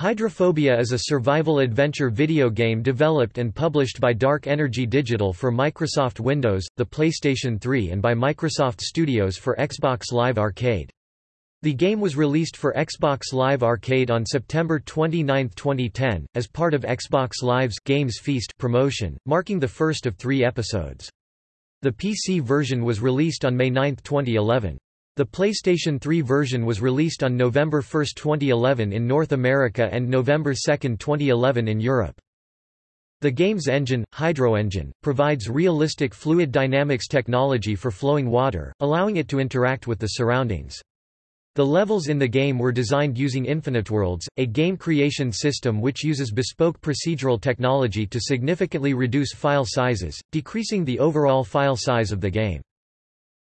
Hydrophobia is a survival adventure video game developed and published by Dark Energy Digital for Microsoft Windows, the PlayStation 3 and by Microsoft Studios for Xbox Live Arcade. The game was released for Xbox Live Arcade on September 29, 2010, as part of Xbox Live's Games Feast promotion, marking the first of three episodes. The PC version was released on May 9, 2011. The PlayStation 3 version was released on November 1, 2011 in North America and November 2, 2011 in Europe. The game's engine, HydroEngine, provides realistic fluid dynamics technology for flowing water, allowing it to interact with the surroundings. The levels in the game were designed using InfiniteWorlds, a game creation system which uses bespoke procedural technology to significantly reduce file sizes, decreasing the overall file size of the game.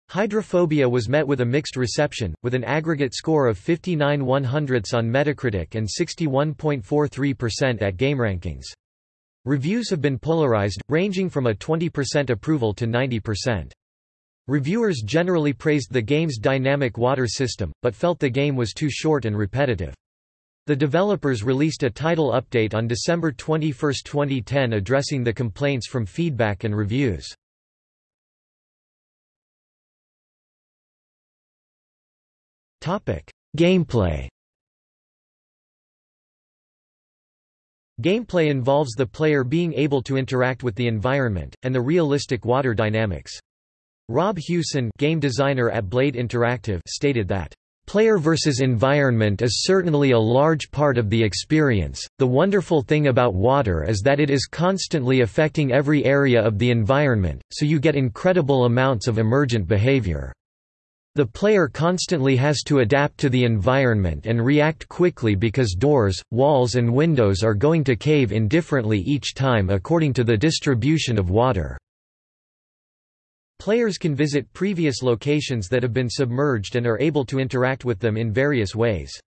Hydrophobia was met with a mixed reception, with an aggregate score of 59 100ths on Metacritic and 61.43% at GameRankings. Reviews have been polarized, ranging from a 20% approval to 90%. Reviewers generally praised the game's dynamic water system, but felt the game was too short and repetitive. The developers released a title update on December 21, 2010 addressing the complaints from feedback and reviews. Gameplay Gameplay involves the player being able to interact with the environment, and the realistic water dynamics. Rob Hewson game designer at Blade Interactive stated that, Player versus environment is certainly a large part of the experience. The wonderful thing about water is that it is constantly affecting every area of the environment, so you get incredible amounts of emergent behavior. The player constantly has to adapt to the environment and react quickly because doors, walls and windows are going to cave in differently each time according to the distribution of water. Players can visit previous locations that have been submerged and are able to interact with them in various ways.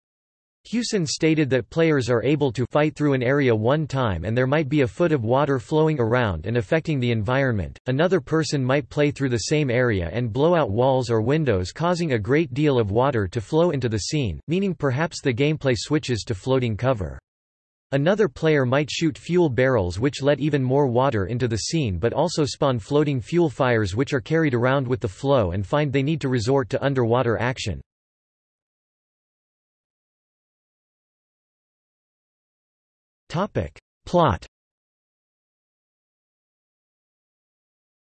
Hewson stated that players are able to fight through an area one time and there might be a foot of water flowing around and affecting the environment, another person might play through the same area and blow out walls or windows causing a great deal of water to flow into the scene, meaning perhaps the gameplay switches to floating cover. Another player might shoot fuel barrels which let even more water into the scene but also spawn floating fuel fires which are carried around with the flow and find they need to resort to underwater action. Topic. Plot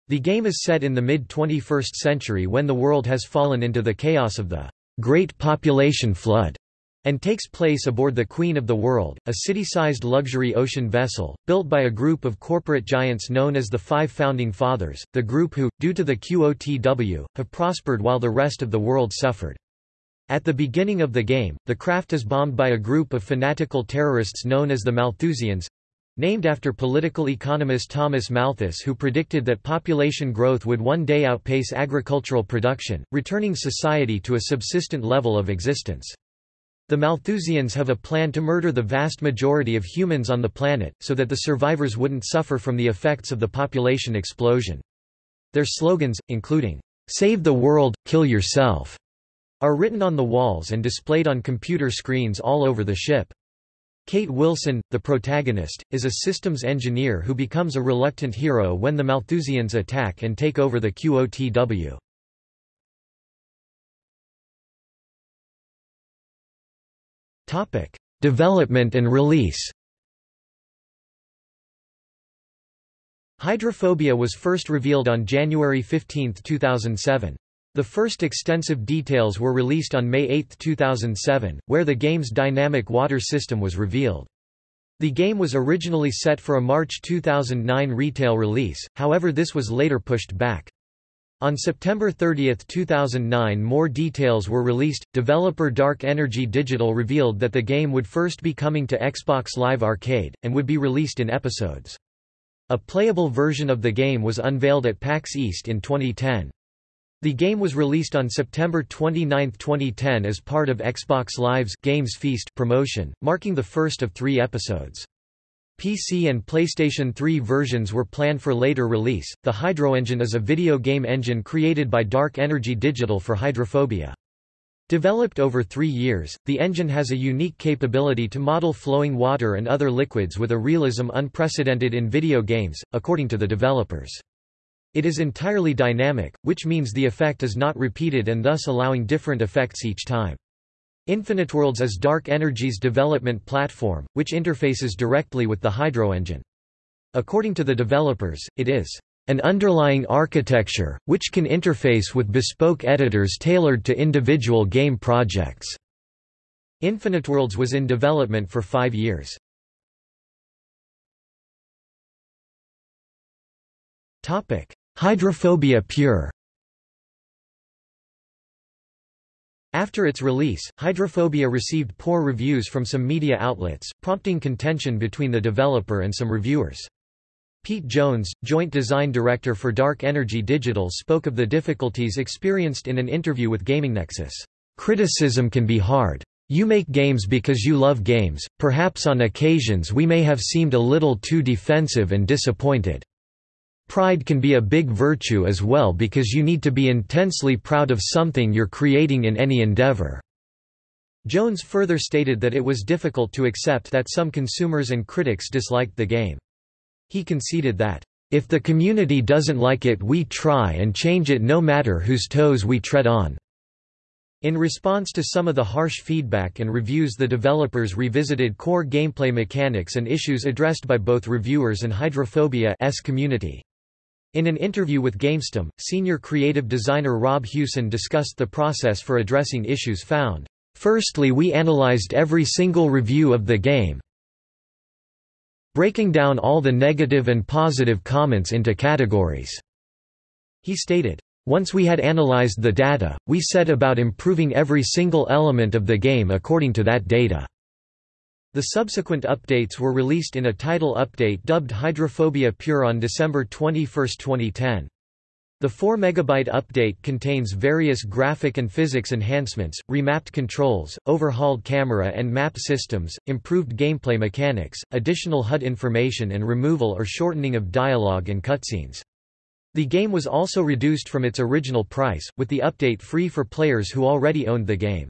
The game is set in the mid-21st century when the world has fallen into the chaos of the Great Population Flood and takes place aboard the Queen of the World, a city-sized luxury ocean vessel, built by a group of corporate giants known as the Five Founding Fathers, the group who, due to the QOTW, have prospered while the rest of the world suffered. At the beginning of the game, the craft is bombed by a group of fanatical terrorists known as the Malthusians, named after political economist Thomas Malthus who predicted that population growth would one day outpace agricultural production, returning society to a subsistent level of existence. The Malthusians have a plan to murder the vast majority of humans on the planet, so that the survivors wouldn't suffer from the effects of the population explosion. Their slogans, including, "'Save the world, kill yourself' are written on the walls and displayed on computer screens all over the ship. Kate Wilson, the protagonist, is a systems engineer who becomes a reluctant hero when the Malthusians attack and take over the QOTW. Topic: Development and release Hydrophobia was first revealed on January 15, 2007. The first extensive details were released on May 8, 2007, where the game's dynamic water system was revealed. The game was originally set for a March 2009 retail release, however this was later pushed back. On September 30, 2009 more details were released. Developer Dark Energy Digital revealed that the game would first be coming to Xbox Live Arcade, and would be released in episodes. A playable version of the game was unveiled at PAX East in 2010. The game was released on September 29, 2010 as part of Xbox Live's Games Feast promotion, marking the first of three episodes. PC and PlayStation 3 versions were planned for later release. The HydroEngine is a video game engine created by Dark Energy Digital for Hydrophobia. Developed over three years, the engine has a unique capability to model flowing water and other liquids with a realism unprecedented in video games, according to the developers. It is entirely dynamic, which means the effect is not repeated and thus allowing different effects each time. InfiniteWorlds is Dark Energy's development platform, which interfaces directly with the Hydro engine. According to the developers, it is an underlying architecture, which can interface with bespoke editors tailored to individual game projects. InfiniteWorlds was in development for five years. Hydrophobia Pure After its release, Hydrophobia received poor reviews from some media outlets, prompting contention between the developer and some reviewers. Pete Jones, joint design director for Dark Energy Digital spoke of the difficulties experienced in an interview with GamingNexus. Criticism can be hard. You make games because you love games, perhaps on occasions we may have seemed a little too defensive and disappointed. Pride can be a big virtue as well because you need to be intensely proud of something you're creating in any endeavor. Jones further stated that it was difficult to accept that some consumers and critics disliked the game. He conceded that, "...if the community doesn't like it we try and change it no matter whose toes we tread on." In response to some of the harsh feedback and reviews the developers revisited core gameplay mechanics and issues addressed by both reviewers and Hydrophobia's community. In an interview with GameStom, senior creative designer Rob Hewson discussed the process for addressing issues found. Firstly we analyzed every single review of the game, breaking down all the negative and positive comments into categories." He stated, once we had analyzed the data, we set about improving every single element of the game according to that data. The subsequent updates were released in a title update dubbed Hydrophobia Pure on December 21, 2010. The 4 MB update contains various graphic and physics enhancements, remapped controls, overhauled camera and map systems, improved gameplay mechanics, additional HUD information and removal or shortening of dialogue and cutscenes. The game was also reduced from its original price, with the update free for players who already owned the game.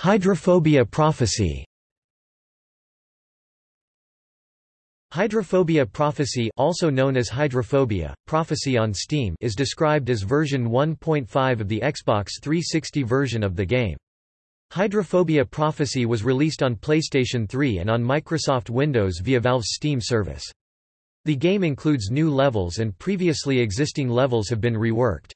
Hydrophobia prophecy Hydrophobia Prophecy also known as Hydrophobia, Prophecy on Steam is described as version 1.5 of the Xbox 360 version of the game. Hydrophobia Prophecy was released on PlayStation 3 and on Microsoft Windows via Valve's Steam service. The game includes new levels and previously existing levels have been reworked.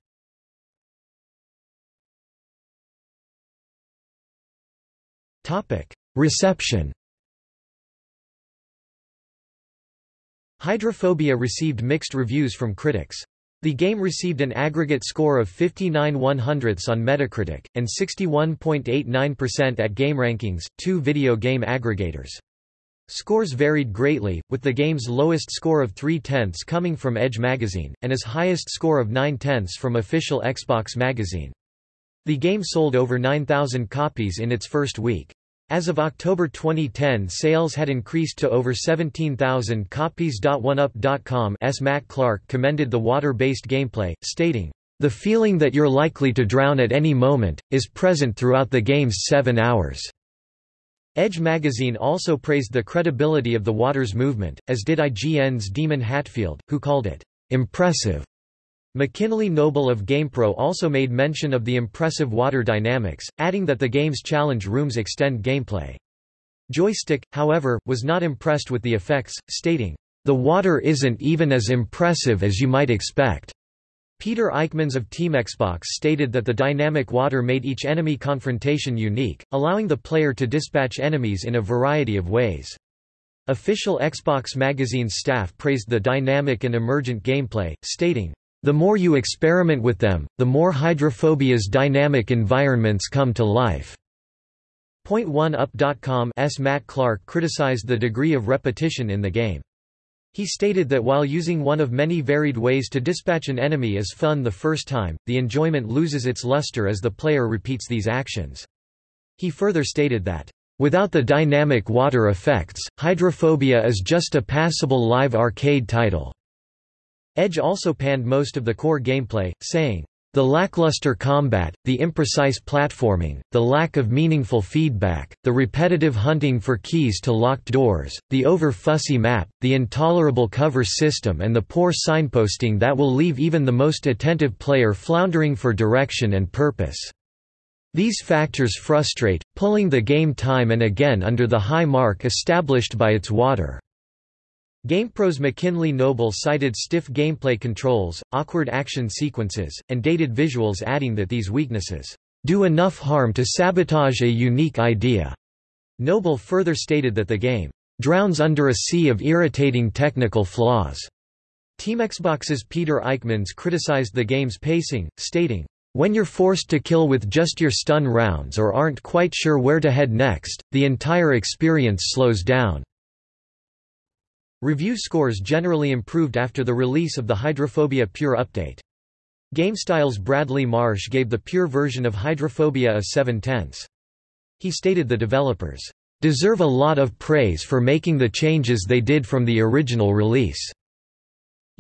Reception Hydrophobia received mixed reviews from critics. The game received an aggregate score of 59 100ths on Metacritic, and 61.89% at GameRankings, two video game aggregators. Scores varied greatly, with the game's lowest score of 3 tenths coming from Edge magazine, and its highest score of 9 tenths from official Xbox magazine. The game sold over 9,000 copies in its first week. As of October 2010 sales had increased to over 17,000 copies. OneUp.com's Matt Clark commended the water-based gameplay, stating, The feeling that you're likely to drown at any moment, is present throughout the game's seven hours. Edge magazine also praised the credibility of the water's movement, as did IGN's Daemon Hatfield, who called it impressive. McKinley Noble of GamePro also made mention of the impressive water dynamics, adding that the game's challenge rooms extend gameplay. Joystick, however, was not impressed with the effects, stating, "...the water isn't even as impressive as you might expect." Peter Eykemans of Team Xbox stated that the dynamic water made each enemy confrontation unique, allowing the player to dispatch enemies in a variety of ways. Official Xbox magazine's staff praised the dynamic and emergent gameplay, stating, the more you experiment with them, the more hydrophobia's dynamic environments come to life. Point1up.com's Matt Clark criticized the degree of repetition in the game. He stated that while using one of many varied ways to dispatch an enemy is fun the first time, the enjoyment loses its luster as the player repeats these actions. He further stated that, "...without the dynamic water effects, Hydrophobia is just a passable live arcade title." Edge also panned most of the core gameplay, saying, the lackluster combat, the imprecise platforming, the lack of meaningful feedback, the repetitive hunting for keys to locked doors, the over-fussy map, the intolerable cover system and the poor signposting that will leave even the most attentive player floundering for direction and purpose. These factors frustrate, pulling the game time and again under the high mark established by its water. GamePro's McKinley Noble cited stiff gameplay controls, awkward action sequences, and dated visuals adding that these weaknesses do enough harm to sabotage a unique idea. Noble further stated that the game drowns under a sea of irritating technical flaws. Team Xbox's Peter Eykemans criticized the game's pacing, stating, when you're forced to kill with just your stun rounds or aren't quite sure where to head next, the entire experience slows down. Review scores generally improved after the release of the Hydrophobia Pure update. GameStyle's Bradley Marsh gave the pure version of Hydrophobia a 7 tenths. He stated the developers deserve a lot of praise for making the changes they did from the original release.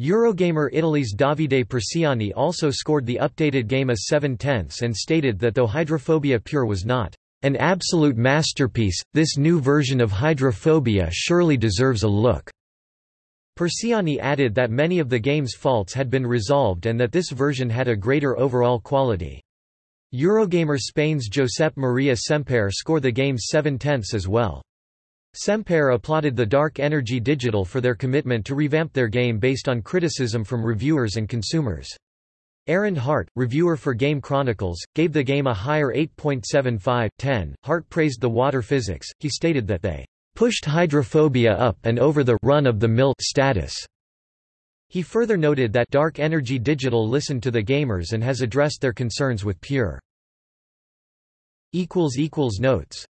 Eurogamer Italy's Davide Persiani also scored the updated game a 7 tenths and stated that though Hydrophobia Pure was not an absolute masterpiece, this new version of Hydrophobia surely deserves a look. Persiani added that many of the game's faults had been resolved and that this version had a greater overall quality. Eurogamer Spain's Josep Maria Semper scored the game 7 tenths as well. Semper applauded the Dark Energy Digital for their commitment to revamp their game based on criticism from reviewers and consumers. Aaron Hart, reviewer for Game Chronicles, gave the game a higher 8.75 10. Hart praised the water physics, he stated that they pushed hydrophobia up and over the run-of-the-mill status. He further noted that Dark Energy Digital listened to the gamers and has addressed their concerns with Pure. Notes